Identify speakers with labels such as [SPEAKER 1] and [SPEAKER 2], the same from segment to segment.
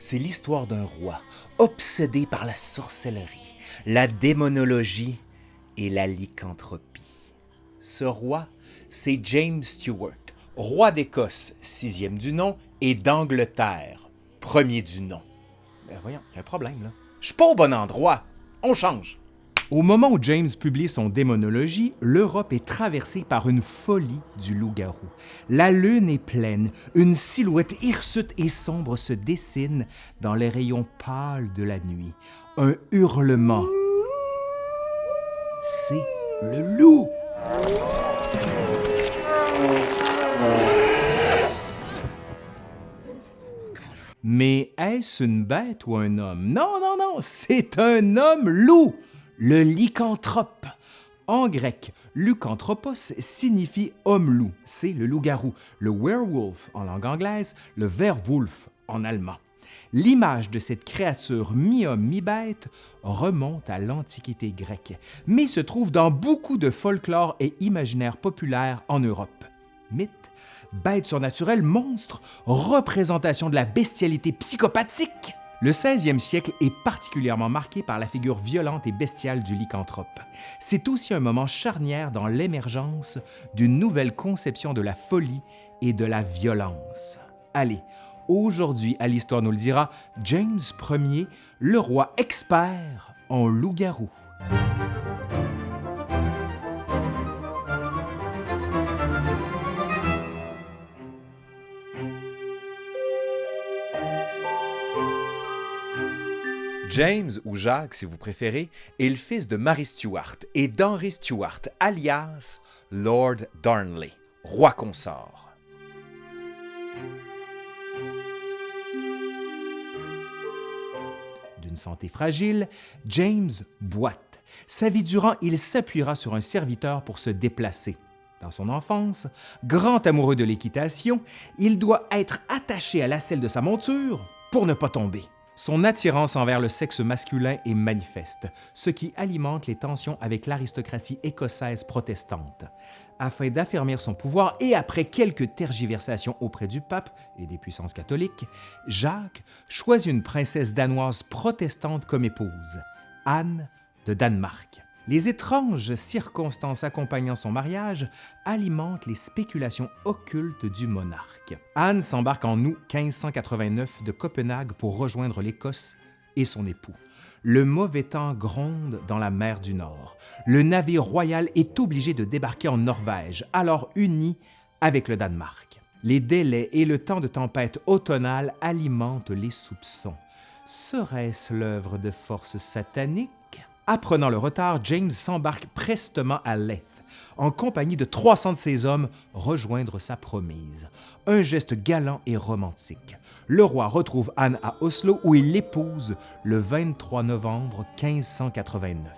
[SPEAKER 1] c'est l'histoire d'un roi obsédé par la sorcellerie, la démonologie et la lycanthropie. Ce roi, c'est James Stewart, roi d'Écosse, sixième du nom, et d'Angleterre, premier du nom. Ben voyons, il y a un problème là. Je suis pas au bon endroit. On change. Au moment où James publie son Démonologie, l'Europe est traversée par une folie du loup-garou. La lune est pleine, une silhouette hirsute et sombre se dessine dans les rayons pâles de la nuit. Un hurlement. C'est le loup! Mais est-ce une bête ou un homme? Non, non, non, c'est un homme loup! Le lycanthrope. En grec, lycanthropos signifie homme-loup, c'est le loup-garou, le werewolf en langue anglaise, le werwolf en allemand. L'image de cette créature mi-homme, mi-bête remonte à l'Antiquité grecque, mais se trouve dans beaucoup de folklore et imaginaires populaires en Europe. Mythe, bête surnaturelle, monstre, représentation de la bestialité psychopathique, le 16e siècle est particulièrement marqué par la figure violente et bestiale du lycanthrope. C'est aussi un moment charnière dans l'émergence d'une nouvelle conception de la folie et de la violence. Allez, aujourd'hui, à l'Histoire nous le dira, James Ier, le roi expert en loup-garou. James, ou Jacques si vous préférez, est le fils de Mary Stuart et d'Henry Stuart, alias Lord Darnley, roi consort. D'une santé fragile, James boite. Sa vie durant, il s'appuiera sur un serviteur pour se déplacer. Dans son enfance, grand amoureux de l'équitation, il doit être attaché à la selle de sa monture pour ne pas tomber. Son attirance envers le sexe masculin est manifeste, ce qui alimente les tensions avec l'aristocratie écossaise protestante. Afin d'affermir son pouvoir et après quelques tergiversations auprès du pape et des puissances catholiques, Jacques choisit une princesse danoise protestante comme épouse, Anne de Danemark. Les étranges circonstances accompagnant son mariage alimentent les spéculations occultes du monarque. Anne s'embarque en août 1589 de Copenhague pour rejoindre l'Écosse et son époux. Le mauvais temps gronde dans la mer du Nord. Le navire royal est obligé de débarquer en Norvège, alors uni avec le Danemark. Les délais et le temps de tempête automnale alimentent les soupçons. Serait-ce l'œuvre de forces sataniques Apprenant le retard, James s'embarque prestement à Leith, en compagnie de 300 de ses hommes, rejoindre sa promise. Un geste galant et romantique. Le roi retrouve Anne à Oslo où il l'épouse le 23 novembre 1589.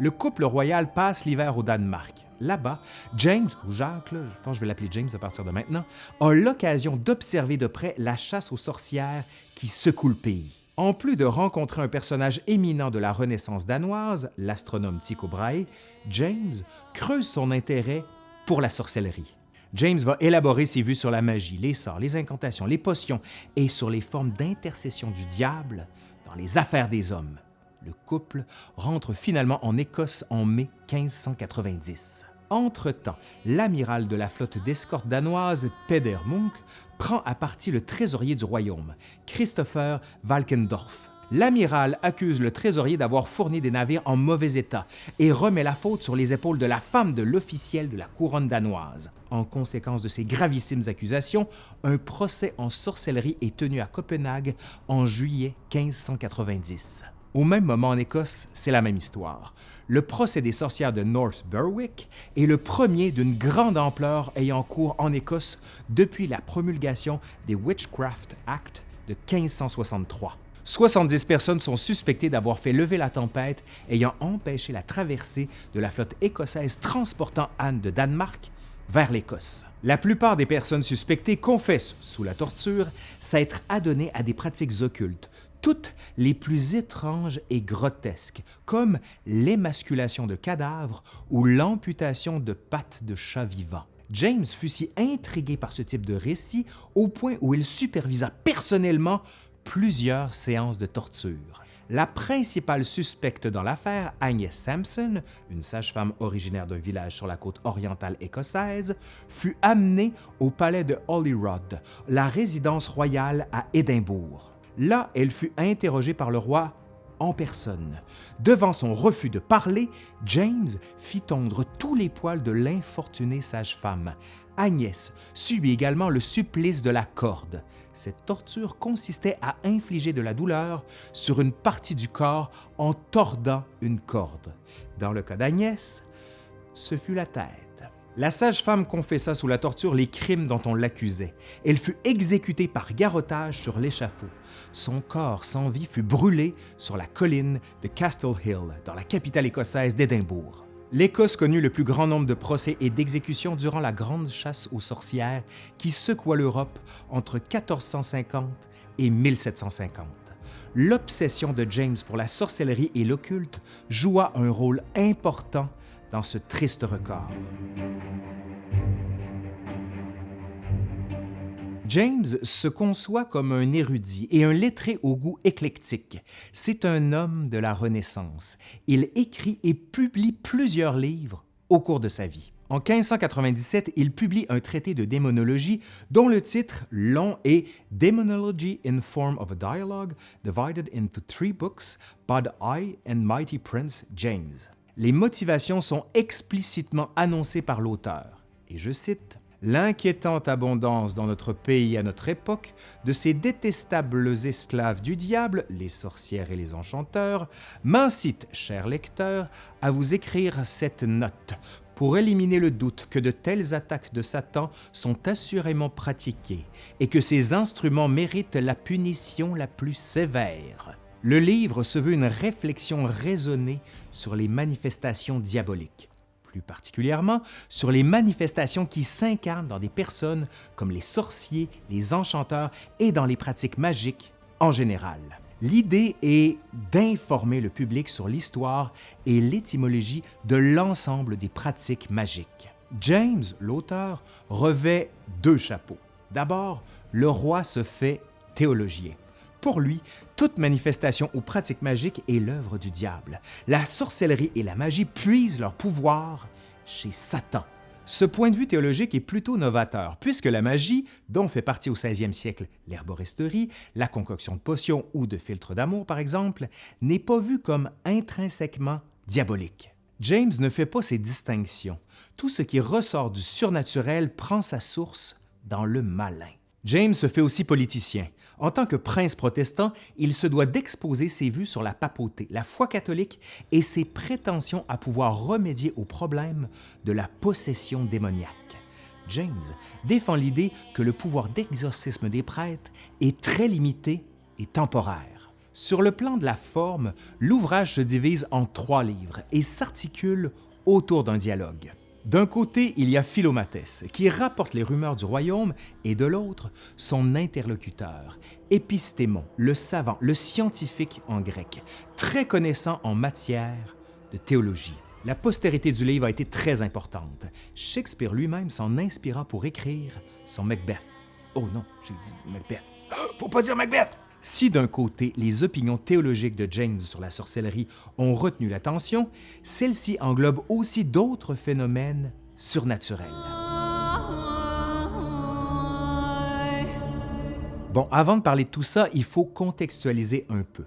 [SPEAKER 1] Le couple royal passe l'hiver au Danemark. Là-bas, James, ou Jacques, je pense que je vais l'appeler James à partir de maintenant, a l'occasion d'observer de près la chasse aux sorcières qui secoue le pays. En plus de rencontrer un personnage éminent de la Renaissance danoise, l'astronome Tycho Brahe, James creuse son intérêt pour la sorcellerie. James va élaborer ses vues sur la magie, les sorts, les incantations, les potions et sur les formes d'intercession du diable dans les affaires des hommes. Le couple rentre finalement en Écosse en mai 1590. Entre-temps, l'amiral de la flotte d'escorte danoise, Peder Munk, prend à partie le trésorier du royaume, Christopher Valkendorf. L'amiral accuse le trésorier d'avoir fourni des navires en mauvais état et remet la faute sur les épaules de la femme de l'officiel de la couronne danoise. En conséquence de ces gravissimes accusations, un procès en sorcellerie est tenu à Copenhague en juillet 1590. Au même moment en Écosse, c'est la même histoire. Le procès des sorcières de North Berwick est le premier d'une grande ampleur ayant cours en Écosse depuis la promulgation des Witchcraft Act de 1563. 70 personnes sont suspectées d'avoir fait lever la tempête ayant empêché la traversée de la flotte écossaise transportant Anne de Danemark vers l'Écosse. La plupart des personnes suspectées confessent, sous la torture, s'être adonnées à des pratiques occultes, toutes les plus étranges et grotesques, comme l'émasculation de cadavres ou l'amputation de pattes de chats vivants. James fut si intrigué par ce type de récit au point où il supervisa personnellement plusieurs séances de torture. La principale suspecte dans l'affaire, Agnès Sampson, une sage-femme originaire d'un village sur la côte orientale écossaise, fut amenée au palais de Holyrood, la résidence royale à Édimbourg. Là, elle fut interrogée par le roi en personne. Devant son refus de parler, James fit tondre tous les poils de l'infortunée sage-femme. Agnès subit également le supplice de la corde. Cette torture consistait à infliger de la douleur sur une partie du corps en tordant une corde. Dans le cas d'Agnès, ce fut la tête. La sage-femme confessa sous la torture les crimes dont on l'accusait. Elle fut exécutée par garrotage sur l'échafaud. Son corps sans vie fut brûlé sur la colline de Castle Hill, dans la capitale écossaise d'Édimbourg. L'Écosse connut le plus grand nombre de procès et d'exécutions durant la grande chasse aux sorcières qui secoua l'Europe entre 1450 et 1750. L'obsession de James pour la sorcellerie et l'occulte joua un rôle important ce triste record. James se conçoit comme un érudit et un lettré au goût éclectique. C'est un homme de la Renaissance. Il écrit et publie plusieurs livres au cours de sa vie. En 1597, il publie un traité de démonologie dont le titre long est Demonology in Form of a Dialogue, divided into three books by the High and Mighty Prince James les motivations sont explicitement annoncées par l'auteur. Et je cite, L'inquiétante abondance dans notre pays à notre époque de ces détestables esclaves du diable, les sorcières et les enchanteurs, m'incite, cher lecteur, à vous écrire cette note pour éliminer le doute que de telles attaques de Satan sont assurément pratiquées et que ces instruments méritent la punition la plus sévère. Le livre se veut une réflexion raisonnée sur les manifestations diaboliques, plus particulièrement sur les manifestations qui s'incarnent dans des personnes comme les sorciers, les enchanteurs et dans les pratiques magiques en général. L'idée est d'informer le public sur l'histoire et l'étymologie de l'ensemble des pratiques magiques. James, l'auteur, revêt deux chapeaux. D'abord, le roi se fait théologien. Pour lui, toute manifestation ou pratique magique est l'œuvre du diable. La sorcellerie et la magie puisent leur pouvoir chez Satan. Ce point de vue théologique est plutôt novateur, puisque la magie, dont fait partie au 16e siècle l'herboristerie, la concoction de potions ou de filtres d'amour par exemple, n'est pas vue comme intrinsèquement diabolique. James ne fait pas ces distinctions. Tout ce qui ressort du surnaturel prend sa source dans le malin. James se fait aussi politicien. En tant que prince protestant, il se doit d'exposer ses vues sur la papauté, la foi catholique et ses prétentions à pouvoir remédier aux problèmes de la possession démoniaque. James défend l'idée que le pouvoir d'exorcisme des prêtres est très limité et temporaire. Sur le plan de la forme, l'ouvrage se divise en trois livres et s'articule autour d'un dialogue. D'un côté, il y a Philomatès, qui rapporte les rumeurs du royaume, et de l'autre, son interlocuteur, Épistémon, le savant, le scientifique en grec, très connaissant en matière de théologie. La postérité du livre a été très importante. Shakespeare lui-même s'en inspira pour écrire son Macbeth. Oh non, j'ai dit Macbeth. Faut pas dire Macbeth! Si d'un côté, les opinions théologiques de James sur la sorcellerie ont retenu l'attention, celle-ci englobe aussi d'autres phénomènes surnaturels. Bon, avant de parler de tout ça, il faut contextualiser un peu.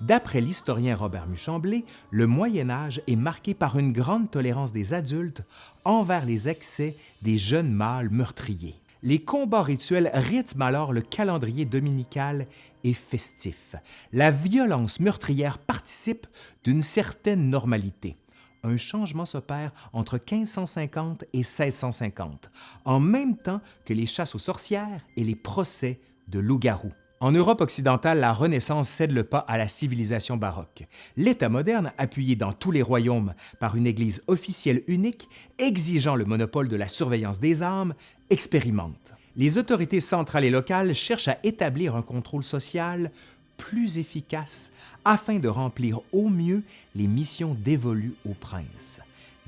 [SPEAKER 1] D'après l'historien Robert Muchamblé, le Moyen Âge est marqué par une grande tolérance des adultes envers les excès des jeunes mâles meurtriers. Les combats rituels rythment alors le calendrier dominical et festif. La violence meurtrière participe d'une certaine normalité. Un changement s'opère entre 1550 et 1650, en même temps que les chasses aux sorcières et les procès de loups-garous. En Europe occidentale, la Renaissance cède le pas à la civilisation baroque. L'État moderne, appuyé dans tous les royaumes par une Église officielle unique, exigeant le monopole de la surveillance des âmes, expérimente. Les autorités centrales et locales cherchent à établir un contrôle social plus efficace afin de remplir au mieux les missions dévolues aux princes.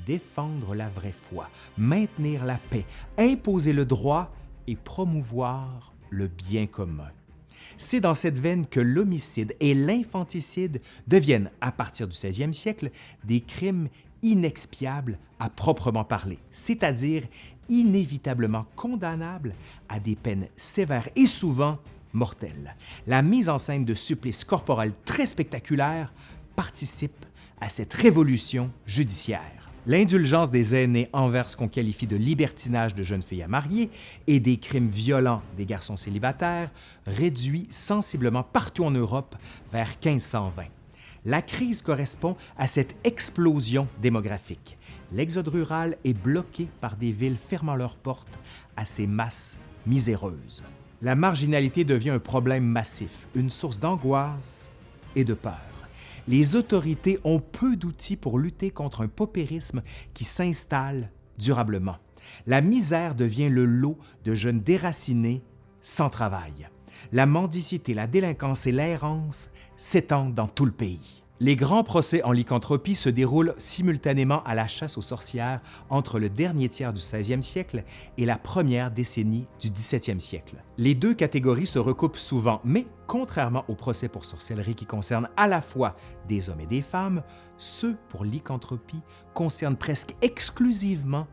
[SPEAKER 1] Défendre la vraie foi, maintenir la paix, imposer le droit et promouvoir le bien commun. C'est dans cette veine que l'homicide et l'infanticide deviennent, à partir du 16e siècle, des crimes inexpiables à proprement parler, c'est-à-dire inévitablement condamnables à des peines sévères et souvent mortelles. La mise en scène de supplices corporels très spectaculaires participe à cette révolution judiciaire. L'indulgence des aînés envers ce qu'on qualifie de libertinage de jeunes filles à marier et des crimes violents des garçons célibataires réduit sensiblement partout en Europe vers 1520. La crise correspond à cette explosion démographique. L'exode rural est bloqué par des villes fermant leurs portes à ces masses miséreuses. La marginalité devient un problème massif, une source d'angoisse et de peur les autorités ont peu d'outils pour lutter contre un paupérisme qui s'installe durablement. La misère devient le lot de jeunes déracinés sans travail. La mendicité, la délinquance et l'errance s'étendent dans tout le pays. Les grands procès en lycanthropie se déroulent simultanément à la chasse aux sorcières entre le dernier tiers du 16e siècle et la première décennie du 17e siècle. Les deux catégories se recoupent souvent, mais contrairement aux procès pour sorcellerie qui concernent à la fois des hommes et des femmes, ceux pour lycanthropie concernent presque exclusivement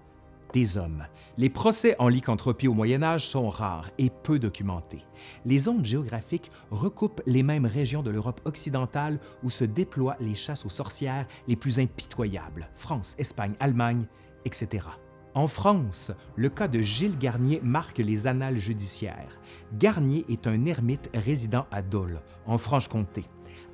[SPEAKER 1] des hommes. Les procès en lycanthropie au Moyen Âge sont rares et peu documentés. Les zones géographiques recoupent les mêmes régions de l'Europe occidentale où se déploient les chasses aux sorcières les plus impitoyables, France, Espagne, Allemagne, etc. En France, le cas de Gilles Garnier marque les annales judiciaires. Garnier est un ermite résidant à Dole, en Franche-Comté.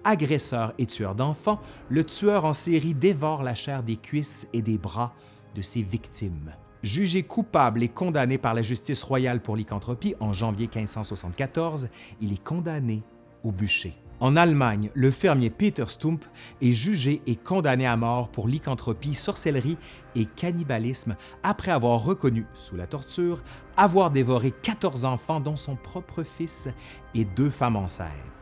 [SPEAKER 1] Agresseur et tueur d'enfants, le tueur en série dévore la chair des cuisses et des bras de ses victimes. Jugé coupable et condamné par la justice royale pour lycanthropie en janvier 1574, il est condamné au bûcher. En Allemagne, le fermier Peter Stump est jugé et condamné à mort pour lycanthropie, sorcellerie et cannibalisme après avoir reconnu, sous la torture, avoir dévoré 14 enfants dont son propre fils et deux femmes enceintes.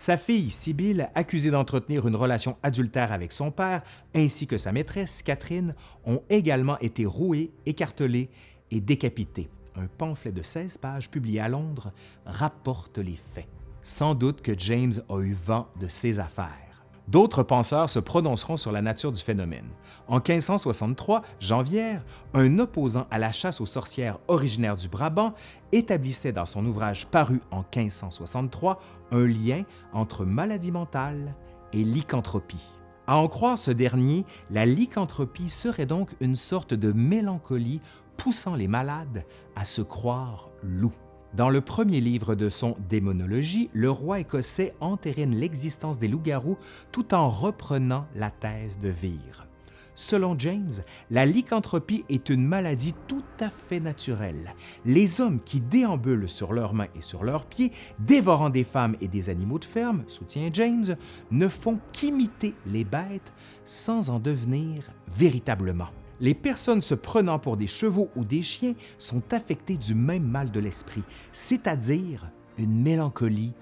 [SPEAKER 1] Sa fille, Sibylle, accusée d'entretenir une relation adultère avec son père, ainsi que sa maîtresse, Catherine, ont également été rouées, écartelées et décapitées. Un pamphlet de 16 pages publié à Londres rapporte les faits. Sans doute que James a eu vent de ces affaires. D'autres penseurs se prononceront sur la nature du phénomène. En 1563, Janvière, un opposant à la chasse aux sorcières originaire du Brabant, établissait dans son ouvrage paru en 1563 un lien entre maladie mentale et lycanthropie. À en croire ce dernier, la lycanthropie serait donc une sorte de mélancolie poussant les malades à se croire loups. Dans le premier livre de son Démonologie, le roi écossais entérine l'existence des loups-garous tout en reprenant la thèse de Vire. Selon James, la lycanthropie est une maladie tout à fait naturelle. Les hommes qui déambulent sur leurs mains et sur leurs pieds, dévorant des femmes et des animaux de ferme, soutient James, ne font qu'imiter les bêtes sans en devenir véritablement les personnes se prenant pour des chevaux ou des chiens sont affectées du même mal de l'esprit, c'est-à-dire une mélancolie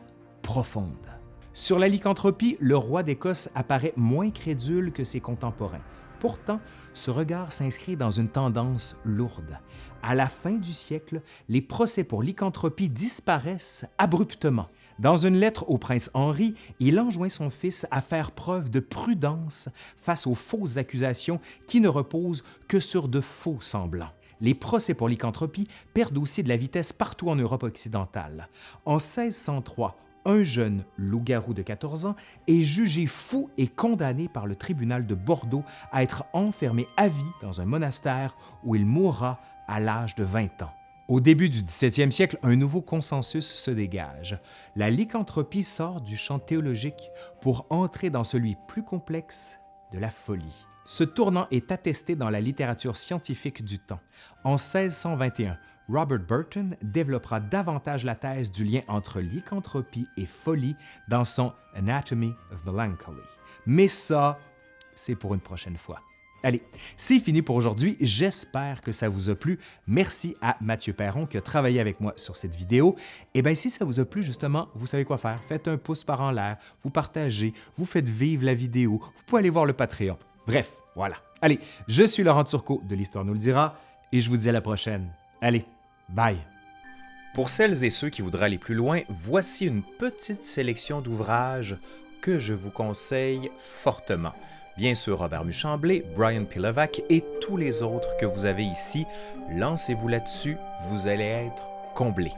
[SPEAKER 1] profonde. Sur la lycanthropie, le roi d'Écosse apparaît moins crédule que ses contemporains. Pourtant, ce regard s'inscrit dans une tendance lourde. À la fin du siècle, les procès pour lycanthropie disparaissent abruptement. Dans une lettre au prince Henri, il enjoint son fils à faire preuve de prudence face aux fausses accusations qui ne reposent que sur de faux semblants. Les procès pour lycanthropie perdent aussi de la vitesse partout en Europe occidentale. En 1603, un jeune loup-garou de 14 ans est jugé fou et condamné par le tribunal de Bordeaux à être enfermé à vie dans un monastère où il mourra à l'âge de 20 ans. Au début du 17e siècle, un nouveau consensus se dégage. La lycanthropie sort du champ théologique pour entrer dans celui plus complexe de la folie. Ce tournant est attesté dans la littérature scientifique du temps. En 1621, Robert Burton développera davantage la thèse du lien entre lycanthropie et folie dans son Anatomy of Melancholy. Mais ça, c'est pour une prochaine fois. Allez, c'est fini pour aujourd'hui. J'espère que ça vous a plu. Merci à Mathieu Perron qui a travaillé avec moi sur cette vidéo. Et eh bien, si ça vous a plu, justement, vous savez quoi faire. Faites un pouce par en l'air, vous partagez, vous faites vivre la vidéo. Vous pouvez aller voir le Patreon. Bref, voilà. Allez, je suis Laurent Turcot de l'Histoire nous le dira et je vous dis à la prochaine. Allez, bye! Pour celles et ceux qui voudraient aller plus loin, voici une petite sélection d'ouvrages que je vous conseille fortement. Bien sûr, Robert Muchamblé, Brian Pilovac et tous les autres que vous avez ici. Lancez-vous là-dessus, vous allez être comblés.